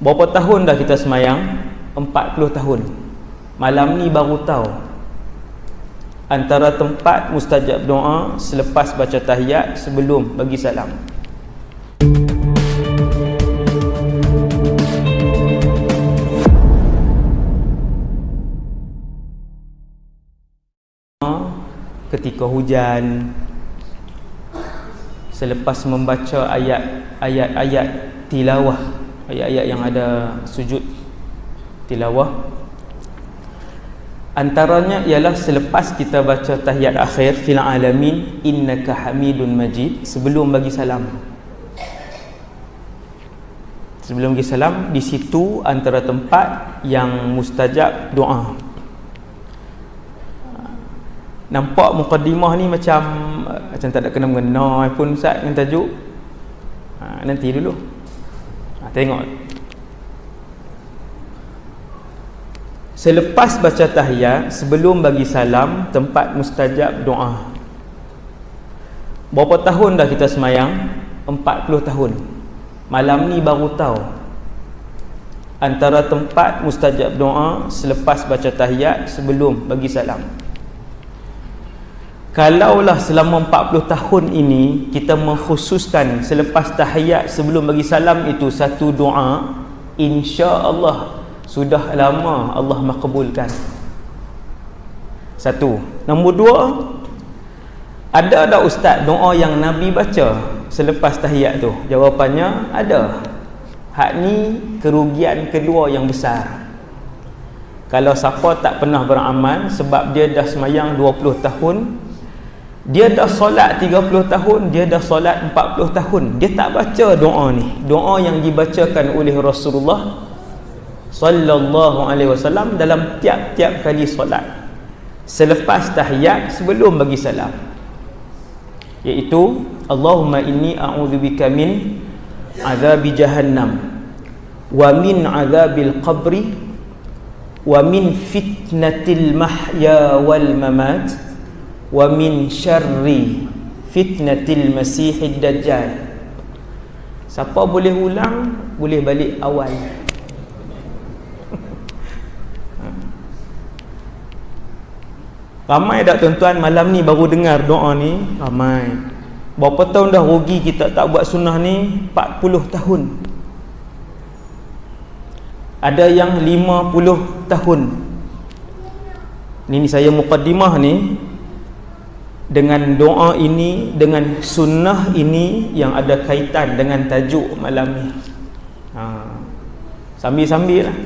Berapa tahun dah kita semayang? 40 tahun. Malam ni baru tahu. Antara tempat mustajab doa selepas baca tahiyat sebelum bagi salam. ketika hujan selepas membaca ayat ayat-ayat tilawah ayat-ayat yang ada sujud tilawah. Antaranya ialah selepas kita baca tahiyat akhir fil alamin innaka hamidun majid sebelum bagi salam. Sebelum bagi salam di situ antara tempat yang mustajab doa. Nampak mukaddimah ni macam macam tak ada kena mengena pun Ustaz dengan tajuk. Ha, nanti dulu ha, tengok. Selepas baca tahiyat sebelum bagi salam tempat mustajab doa. Berapa tahun dah kita semayang? 40 tahun. Malam ni baru tahu. Antara tempat mustajab doa selepas baca tahiyat sebelum bagi salam Kalaulah selama 40 tahun ini kita mengkhususkan selepas tahiyat sebelum bagi salam itu satu doa, insya-Allah sudah lama Allah makbulkan. Satu. Nombor dua, ada tak ustaz doa yang Nabi baca selepas tahiyat tu? Jawapannya ada. Hak ni kerugian kedua yang besar. Kalau siapa tak pernah beramal sebab dia dah semayang 20 tahun dia dah solat 30 tahun dia dah solat 40 tahun. Dia tak baca doa ni. Doa yang dibacakan oleh Rasulullah sallallahu alaihi wasallam dalam tiap-tiap kali solat. Selepas tahiyat sebelum bagi salam. Iaitu Allahumma inni a'udzubika min azabi jahannam wa min azabil qabri wa min fitnatil mahya wal mamat wa min syarri fitnatil masihid dajjal. Siapa boleh ulang boleh balik awal. Ramai tak tuan-tuan malam ni baru dengar doa ni? Ramai. Berapa tahun dah rugi kita tak buat sunnah ni? 40 tahun. Ada yang 50 tahun. Ni saya mukaddimah ni dengan doa ini dengan sunnah ini yang ada kaitan dengan tajuk malam ni ha. sambil-sambil lah